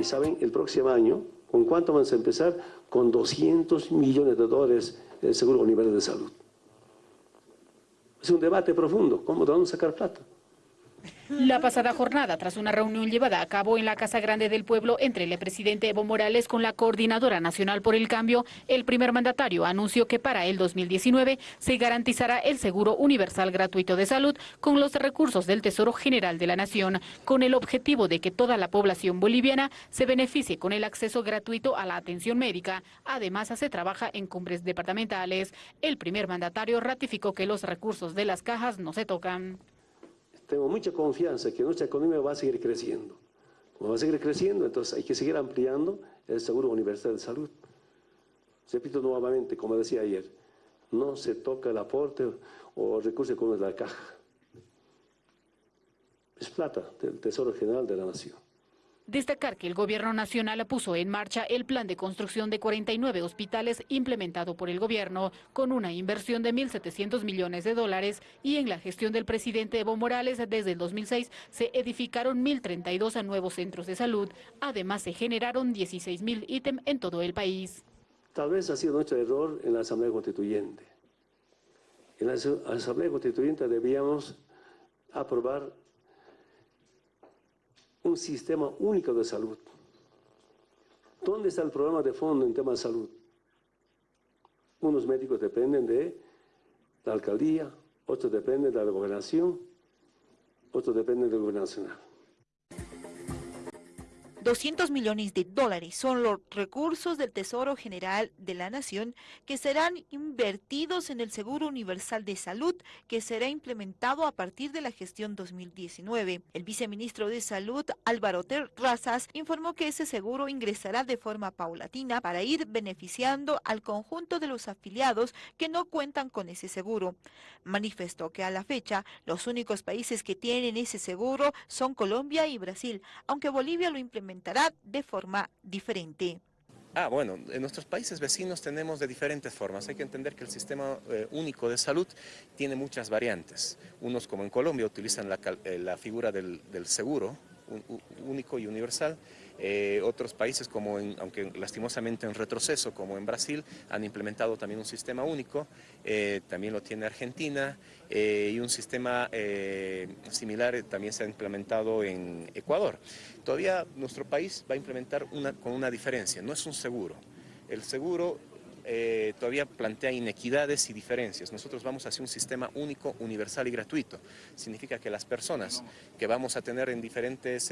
Y saben, el próximo año, ¿con cuánto vamos a empezar? Con 200 millones de dólares el Seguro Universal de Salud. Es un debate profundo, ¿cómo vamos a sacar plata? La pasada jornada, tras una reunión llevada a cabo en la Casa Grande del Pueblo entre el presidente Evo Morales con la Coordinadora Nacional por el Cambio, el primer mandatario anunció que para el 2019 se garantizará el seguro universal gratuito de salud con los recursos del Tesoro General de la Nación, con el objetivo de que toda la población boliviana se beneficie con el acceso gratuito a la atención médica. Además, se trabaja en cumbres departamentales. El primer mandatario ratificó que los recursos de las cajas no se tocan tengo mucha confianza que nuestra economía va a seguir creciendo. Como va a seguir creciendo, entonces hay que seguir ampliando el seguro universal de salud. Repito nuevamente, como decía ayer, no se toca el aporte o recursos como es la caja. Es plata del Tesoro General de la Nación. Destacar que el gobierno nacional puso en marcha el plan de construcción de 49 hospitales implementado por el gobierno con una inversión de 1.700 millones de dólares y en la gestión del presidente Evo Morales desde el 2006 se edificaron 1.032 nuevos centros de salud. Además se generaron 16.000 ítems en todo el país. Tal vez ha sido nuestro error en la Asamblea Constituyente. En la Asamblea Constituyente debíamos aprobar un sistema único de salud. ¿Dónde está el problema de fondo en tema de salud? Unos médicos dependen de la alcaldía, otros dependen de la gobernación, otros dependen del gobierno nacional. 200 millones de dólares son los recursos del Tesoro General de la Nación que serán invertidos en el Seguro Universal de Salud que será implementado a partir de la gestión 2019. El viceministro de Salud, Álvaro Terrazas, informó que ese seguro ingresará de forma paulatina para ir beneficiando al conjunto de los afiliados que no cuentan con ese seguro. Manifestó que a la fecha los únicos países que tienen ese seguro son Colombia y Brasil, aunque Bolivia lo implementó de forma diferente. Ah, bueno, en nuestros países vecinos tenemos de diferentes formas. Hay que entender que el sistema eh, único de salud tiene muchas variantes. Unos, como en Colombia, utilizan la, eh, figura del, seguro único y universal. Eh, otros países, como aunque lastimosamente en retroceso, como en Brasil, han implementado también un sistema único, eh, también lo tiene Argentina, eh, y un sistema similar también se ha implementado en Ecuador. Todavía nuestro país va a implementar una, con una diferencia, no es un seguro. El seguro todavía plantea inequidades y diferencias. Nosotros vamos hacia un sistema único, universal y gratuito. Significa que las personas que vamos a tener en diferentes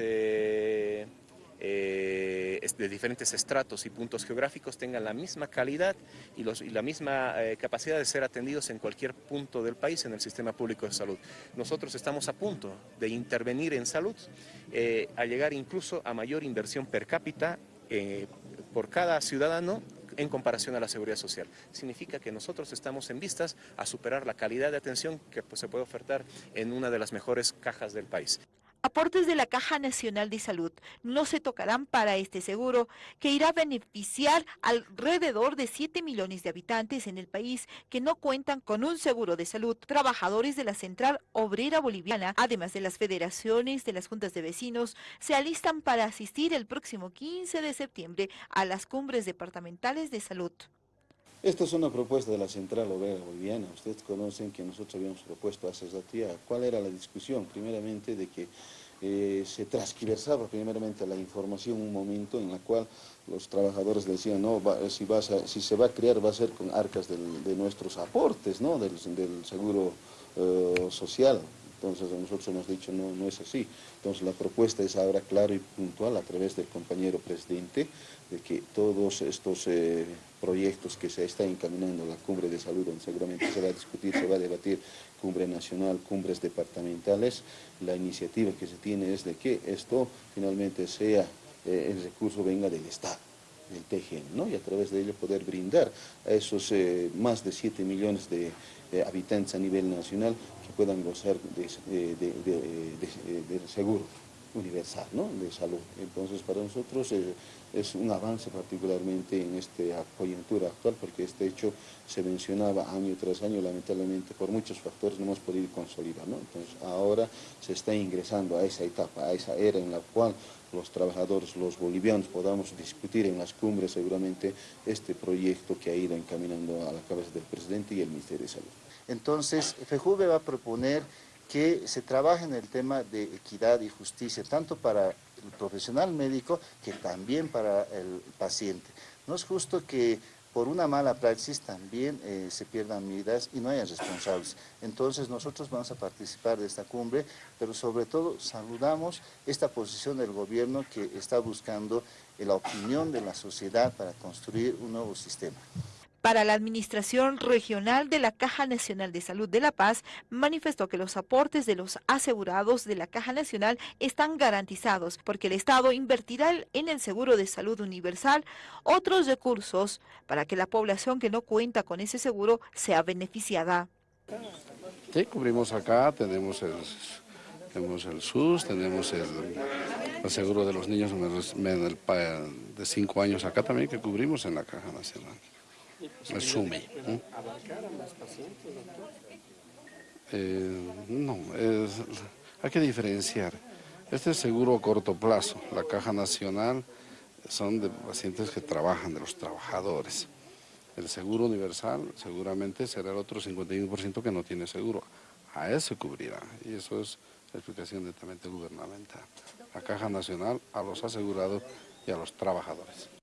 eh, de diferentes estratos y puntos geográficos tengan la misma calidad y, la misma eh, capacidad de ser atendidos en cualquier punto del país en el sistema público de salud. Nosotros estamos a punto de intervenir en salud, eh, a llegar incluso a mayor inversión per cápita por cada ciudadano en comparación a la seguridad social. Significa que nosotros estamos en vistas a superar la calidad de atención que pues, se puede ofertar en una de las mejores cajas del país. Aportes de la Caja Nacional de Salud no se tocarán para este seguro, que irá a beneficiar alrededor de 7 millones de habitantes en el país que no cuentan con un seguro de salud. Trabajadores de la Central Obrera Boliviana, además de las federaciones de las juntas de vecinos, se alistan para asistir el próximo 15 de septiembre a las cumbres departamentales de salud. Esta es una propuesta de la Central Obrera Boliviana. Ustedes conocen que nosotros habíamos propuesto hace día. ¿Cuál era la discusión? Primeramente de que eh, se transversaba primeramente la información un momento en la cual los trabajadores decían, no, si, si se va a crear va a ser con arcas de nuestros aportes, ¿no? del, seguro eh, social. Entonces nosotros hemos dicho, no, no es así. Entonces la propuesta es ahora clara y puntual a través del compañero presidente de que todos estos eh, proyectos que se están encaminando a la cumbre de salud, donde seguramente se va a discutir, se va a debatir cumbre nacional, cumbres departamentales, la iniciativa que se tiene es de que esto finalmente sea, eh, el recurso venga del Estado del TGN, ¿no? y a través de ello poder brindar a esos eh, más de 7 millones de habitantes a nivel nacional que puedan gozar de, de seguro universal ¿no? de salud. Entonces para nosotros eh, es un avance particularmente en esta coyuntura actual porque este hecho se mencionaba año tras año, lamentablemente por muchos factores no hemos podido consolidar. ¿no? Entonces ahora se está ingresando a esa etapa, a esa era en la cual los trabajadores, los bolivianos, podamos discutir en las cumbres seguramente este proyecto que ha ido encaminando a la cabeza del presidente y el Ministerio de Salud. Entonces, FEJUVE va a proponer que se trabaje en el tema de equidad y justicia, tanto para el profesional médico que también para el paciente. No es justo que por una mala praxis también eh, se pierdan vidas y no haya responsables. Entonces nosotros vamos a participar de esta cumbre, pero sobre todo saludamos esta posición del gobierno que está buscando la opinión de la sociedad para construir un nuevo sistema. Para la Administración Regional de la Caja Nacional de Salud de La Paz, manifestó que los aportes de los asegurados de la Caja Nacional están garantizados porque el Estado invertirá en el seguro de salud universal otros recursos para que la población que no cuenta con ese seguro sea beneficiada. Sí, cubrimos acá, tenemos el, tenemos el SUS, tenemos el, el seguro de los niños de 5 años acá también que cubrimos en la Caja Nacional el SUME. Eh, no, hay que diferenciar. Este es seguro a corto plazo. La Caja Nacional son de pacientes que trabajan, de los trabajadores. El seguro universal seguramente será el otro 51% que no tiene seguro. A eso cubrirá. Y eso es la explicación netamente gubernamental. La Caja Nacional a los asegurados y a los trabajadores.